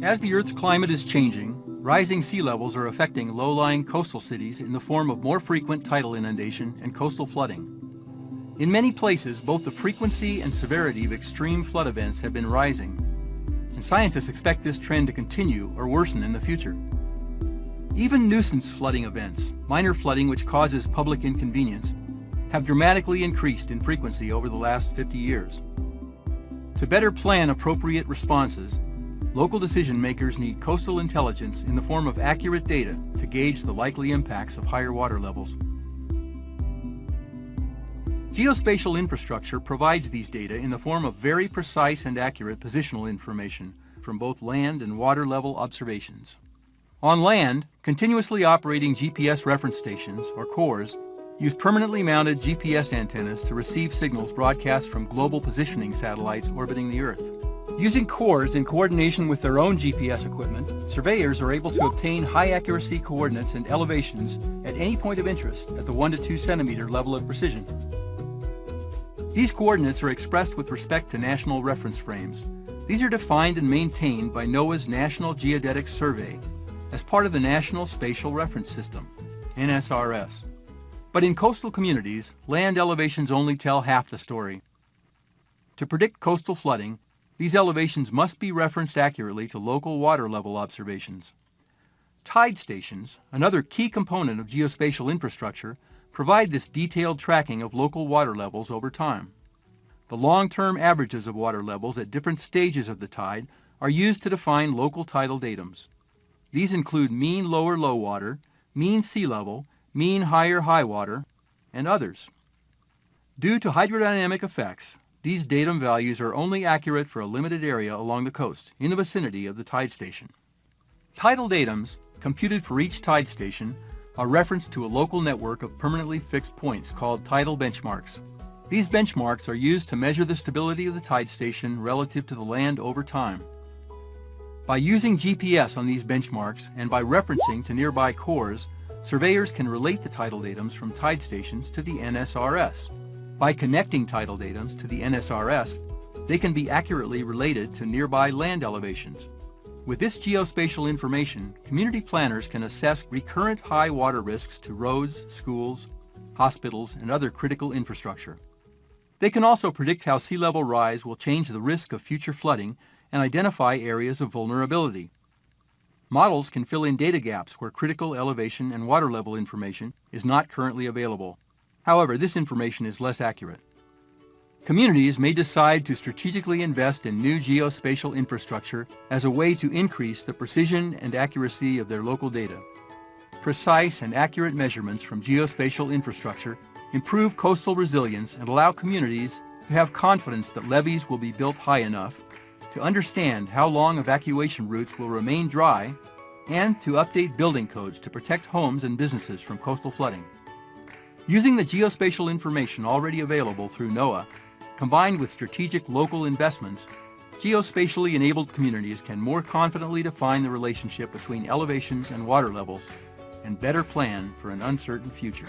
As the Earth's climate is changing, rising sea levels are affecting low-lying coastal cities in the form of more frequent tidal inundation and coastal flooding. In many places, both the frequency and severity of extreme flood events have been rising, and scientists expect this trend to continue or worsen in the future. Even nuisance flooding events, minor flooding which causes public inconvenience, have dramatically increased in frequency over the last 50 years. To better plan appropriate responses, local decision makers need coastal intelligence in the form of accurate data to gauge the likely impacts of higher water levels. Geospatial infrastructure provides these data in the form of very precise and accurate positional information from both land and water level observations. On land, continuously operating GPS reference stations, or CORS, use permanently mounted GPS antennas to receive signals broadcast from global positioning satellites orbiting the Earth. Using CORS in coordination with their own GPS equipment, surveyors are able to obtain high accuracy coordinates and elevations at any point of interest at the 1 to 2 centimeter level of precision. These coordinates are expressed with respect to national reference frames. These are defined and maintained by NOAA's National Geodetic Survey as part of the National Spatial Reference System, NSRS. But in coastal communities, land elevations only tell half the story. To predict coastal flooding, these elevations must be referenced accurately to local water level observations. Tide stations, another key component of geospatial infrastructure, provide this detailed tracking of local water levels over time. The long-term averages of water levels at different stages of the tide are used to define local tidal datums. These include mean lower low water, mean sea level, mean higher high water, and others. Due to hydrodynamic effects, these datum values are only accurate for a limited area along the coast, in the vicinity of the tide station. Tidal datums, computed for each tide station, are referenced to a local network of permanently fixed points called tidal benchmarks. These benchmarks are used to measure the stability of the tide station relative to the land over time. By using GPS on these benchmarks and by referencing to nearby CORS, surveyors can relate the tidal datums from tide stations to the NSRS. By connecting tidal datums to the NSRS, they can be accurately related to nearby land elevations. With this geospatial information, community planners can assess recurrent high water risks to roads, schools, hospitals, and other critical infrastructure. They can also predict how sea level rise will change the risk of future flooding and identify areas of vulnerability. Models can fill in data gaps where critical elevation and water level information is not currently available. However, this information is less accurate. Communities may decide to strategically invest in new geospatial infrastructure as a way to increase the precision and accuracy of their local data. Precise and accurate measurements from geospatial infrastructure improve coastal resilience and allow communities to have confidence that levees will be built high enough, to understand how long evacuation routes will remain dry, and to update building codes to protect homes and businesses from coastal flooding. Using the geospatial information already available through NOAA Combined with strategic local investments, geospatially enabled communities can more confidently define the relationship between elevations and water levels and better plan for an uncertain future.